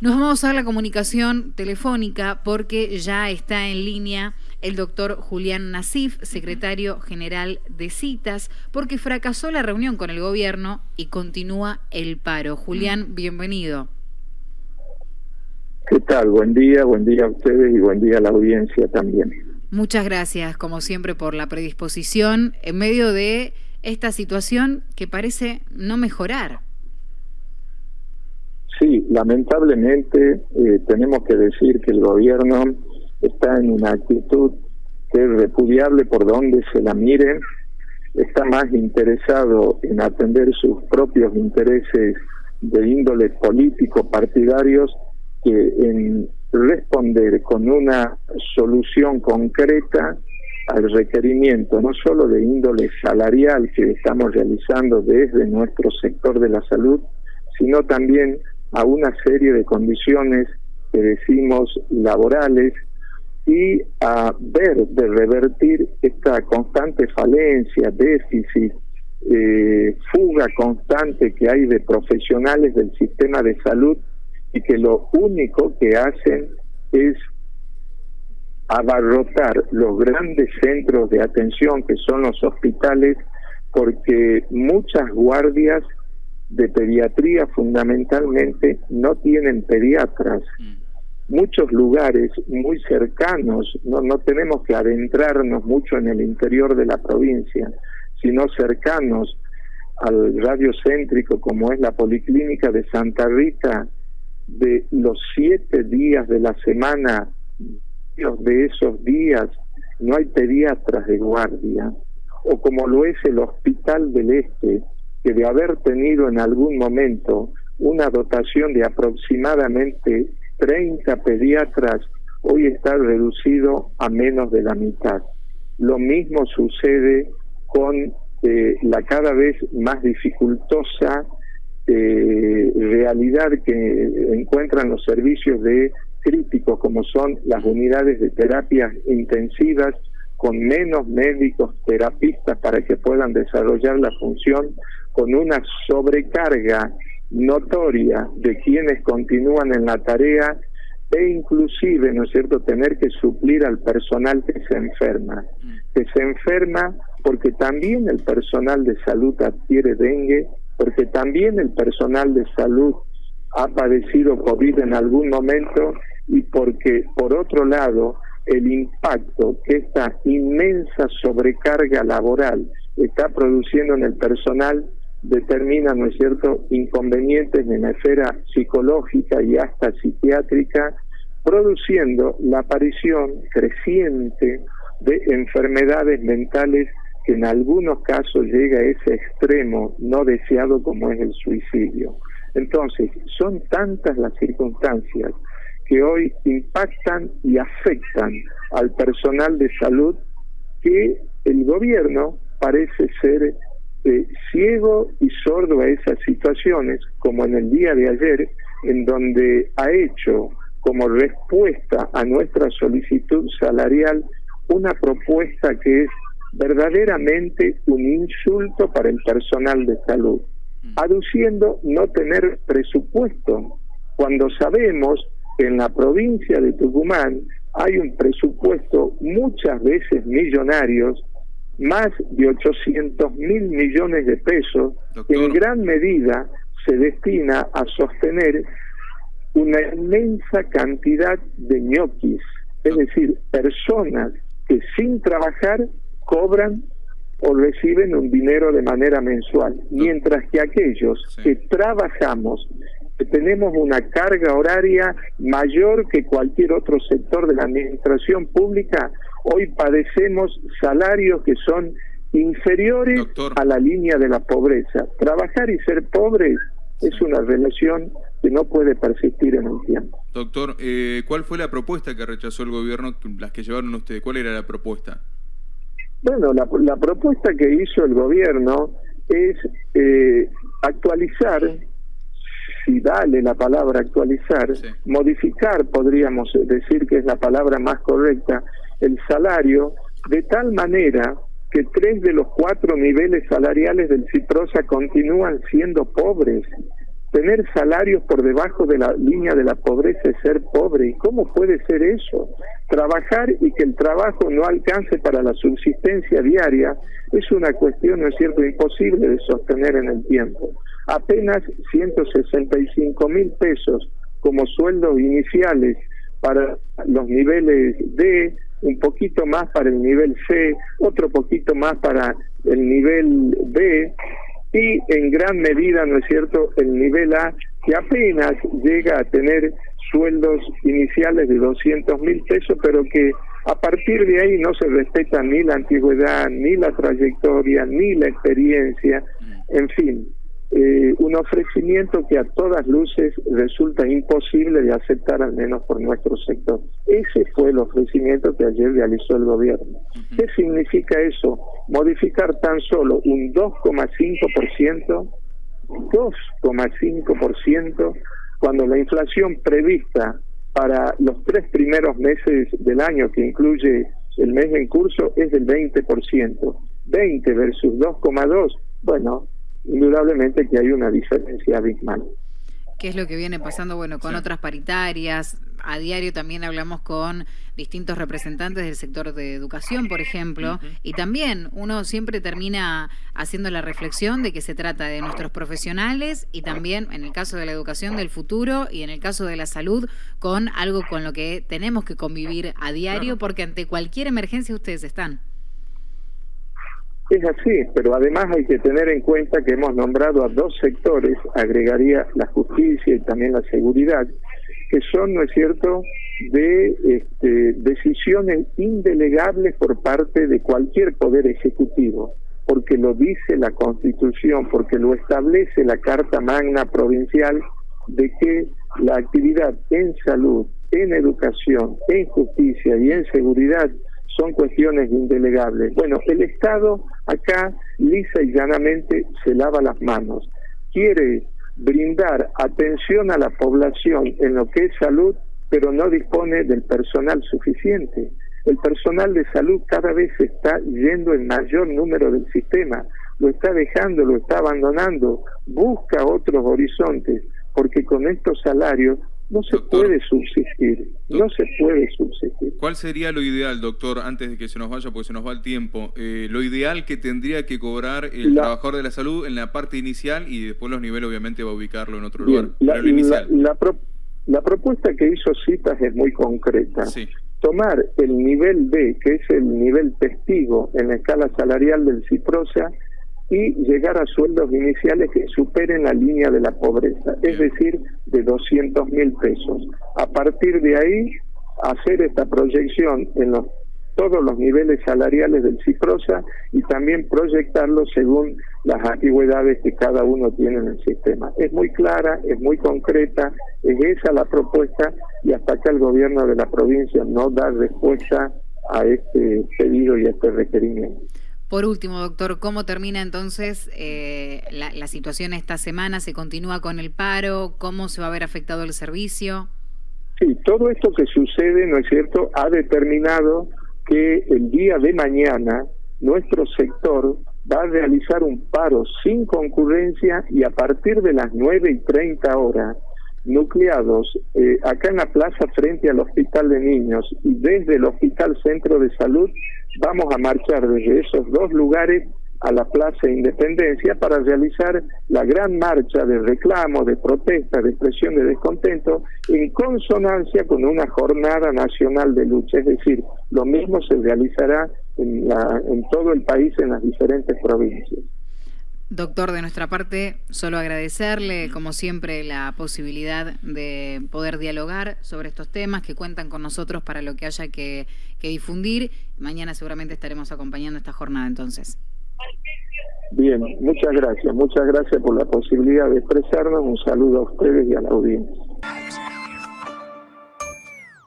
Nos vamos a la comunicación telefónica porque ya está en línea el doctor Julián Nasif, secretario general de citas, porque fracasó la reunión con el gobierno y continúa el paro. Julián, bienvenido. ¿Qué tal? Buen día, buen día a ustedes y buen día a la audiencia también. Muchas gracias, como siempre, por la predisposición en medio de esta situación que parece no mejorar. Sí, lamentablemente eh, tenemos que decir que el gobierno está en una actitud que es repudiable por donde se la mire, está más interesado en atender sus propios intereses de índole político partidarios que en responder con una solución concreta al requerimiento no solo de índole salarial que estamos realizando desde nuestro sector de la salud, sino también a una serie de condiciones que decimos laborales y a ver de revertir esta constante falencia, déficit, eh, fuga constante que hay de profesionales del sistema de salud y que lo único que hacen es abarrotar los grandes centros de atención que son los hospitales porque muchas guardias de pediatría fundamentalmente no tienen pediatras. Mm. Muchos lugares muy cercanos, no, no tenemos que adentrarnos mucho en el interior de la provincia, sino cercanos al radio céntrico como es la Policlínica de Santa Rita, de los siete días de la semana, de esos días no hay pediatras de guardia, o como lo es el Hospital del Este, que de haber tenido en algún momento una dotación de aproximadamente 30 pediatras, hoy está reducido a menos de la mitad. Lo mismo sucede con eh, la cada vez más dificultosa eh, realidad que encuentran los servicios de críticos como son las unidades de terapias intensivas con menos médicos terapistas para que puedan desarrollar la función con una sobrecarga notoria de quienes continúan en la tarea e inclusive, ¿no es cierto?, tener que suplir al personal que se enferma, que se enferma porque también el personal de salud adquiere dengue, porque también el personal de salud ha padecido COVID en algún momento y porque, por otro lado, el impacto que esta inmensa sobrecarga laboral está produciendo en el personal determina, ¿no es cierto?, inconvenientes en la esfera psicológica y hasta psiquiátrica, produciendo la aparición creciente de enfermedades mentales que en algunos casos llega a ese extremo no deseado como es el suicidio. Entonces, son tantas las circunstancias que hoy impactan y afectan al personal de salud que el gobierno parece ser eh, ciego y sordo a esas situaciones, como en el día de ayer, en donde ha hecho como respuesta a nuestra solicitud salarial una propuesta que es verdaderamente un insulto para el personal de salud, mm. aduciendo no tener presupuesto, cuando sabemos en la provincia de Tucumán hay un presupuesto muchas veces millonarios más de 800 mil millones de pesos que en gran medida se destina a sostener una inmensa cantidad de ñoquis, es decir, personas que sin trabajar cobran o reciben un dinero de manera mensual, mientras que aquellos que trabajamos, tenemos una carga horaria mayor que cualquier otro sector de la administración pública, hoy padecemos salarios que son inferiores a la línea de la pobreza. Trabajar y ser pobres es una relación que no puede persistir en el tiempo. Doctor, eh, ¿cuál fue la propuesta que rechazó el gobierno, las que llevaron ustedes? ¿Cuál era la propuesta? Bueno, la, la propuesta que hizo el gobierno es eh, actualizar si vale la palabra actualizar, modificar, podríamos decir que es la palabra más correcta, el salario de tal manera que tres de los cuatro niveles salariales del CIPROSA continúan siendo pobres. Tener salarios por debajo de la línea de la pobreza es ser pobre. ¿Y cómo puede ser eso? Trabajar y que el trabajo no alcance para la subsistencia diaria es una cuestión, ¿no es cierto?, imposible de sostener en el tiempo. Apenas 165 mil pesos como sueldos iniciales para los niveles D, un poquito más para el nivel C, otro poquito más para el nivel B y en gran medida, ¿no es cierto?, el nivel A, que apenas llega a tener sueldos iniciales de 200 mil pesos, pero que a partir de ahí no se respeta ni la antigüedad, ni la trayectoria, ni la experiencia, en fin, eh, un ofrecimiento que a todas luces resulta imposible de aceptar, al menos por nuestro sector. Ese fue el ofrecimiento que ayer realizó el gobierno. ¿Qué significa eso? Modificar tan solo un 2,5%, 2,5%, cuando la inflación prevista para los tres primeros meses del año, que incluye el mes en curso, es del 20%. 20 versus 2,2, bueno, indudablemente que hay una diferencia abismal. ¿Qué es lo que viene pasando? Bueno, con otras paritarias. A diario también hablamos con distintos representantes del sector de educación, por ejemplo, y también uno siempre termina haciendo la reflexión de que se trata de nuestros profesionales y también, en el caso de la educación, del futuro y en el caso de la salud, con algo con lo que tenemos que convivir a diario, porque ante cualquier emergencia ustedes están. Es así, pero además hay que tener en cuenta que hemos nombrado a dos sectores, agregaría la justicia y también la seguridad, que son, ¿no es cierto?, de este, decisiones indelegables por parte de cualquier poder ejecutivo, porque lo dice la Constitución, porque lo establece la Carta Magna Provincial de que la actividad en salud, en educación, en justicia y en seguridad son cuestiones indelegables. Bueno, el Estado acá lisa y llanamente se lava las manos. Quiere brindar atención a la población en lo que es salud, pero no dispone del personal suficiente. El personal de salud cada vez está yendo en mayor número del sistema, lo está dejando, lo está abandonando, busca otros horizontes, porque con estos salarios no se puede subsistir, no se puede subsistir. ¿Cuál sería lo ideal, doctor, antes de que se nos vaya, porque se nos va el tiempo, eh, lo ideal que tendría que cobrar el trabajador de la salud en la parte inicial y después los niveles obviamente va a ubicarlo en otro lugar? La, la, propuesta que hizo Citas es muy concreta. Tomar el nivel B, que es el nivel testigo en la escala salarial del CIPROSA, y llegar a sueldos iniciales que superen la línea de la pobreza, es decir, de 200 mil pesos. A partir de ahí, hacer esta proyección en los, todos los niveles salariales del CIPROSA y también proyectarlo según las antigüedades que cada uno tiene en el sistema. Es muy clara, es muy concreta, es esa la propuesta y hasta acá el gobierno de la provincia no da respuesta a este pedido y a este requerimiento. Por último, doctor, ¿cómo termina entonces eh, la, situación esta semana? ¿Se continúa con el paro? ¿Cómo se va a ver afectado el servicio? Sí, todo esto que sucede, ¿no es cierto?, ha determinado que el día de mañana nuestro sector va a realizar un paro sin concurrencia y a partir de las 9 y 30 horas, nucleados eh, acá en la plaza frente al Hospital de Niños y desde el Hospital Centro de Salud vamos a marchar desde esos dos lugares a la Plaza Independencia para realizar la gran marcha de reclamo, de protesta, de expresión de descontento en consonancia con una jornada nacional de lucha. Es decir, lo mismo se realizará en, la, en todo el país, en las diferentes provincias. Doctor, de nuestra parte, solo agradecerle, como siempre, la posibilidad de poder dialogar sobre estos temas que cuentan con nosotros para lo que haya que, difundir. Mañana seguramente estaremos acompañando esta jornada entonces. Bien, muchas gracias. Muchas gracias por la posibilidad de expresarnos. Un saludo a ustedes y a la audiencia.